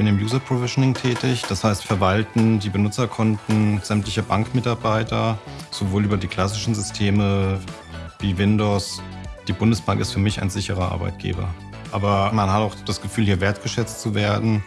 bin im User Provisioning tätig, das heißt verwalten die Benutzerkonten sämtlicher Bankmitarbeiter, sowohl über die klassischen Systeme wie Windows. Die Bundesbank ist für mich ein sicherer Arbeitgeber. Aber man hat auch das Gefühl, hier wertgeschätzt zu werden.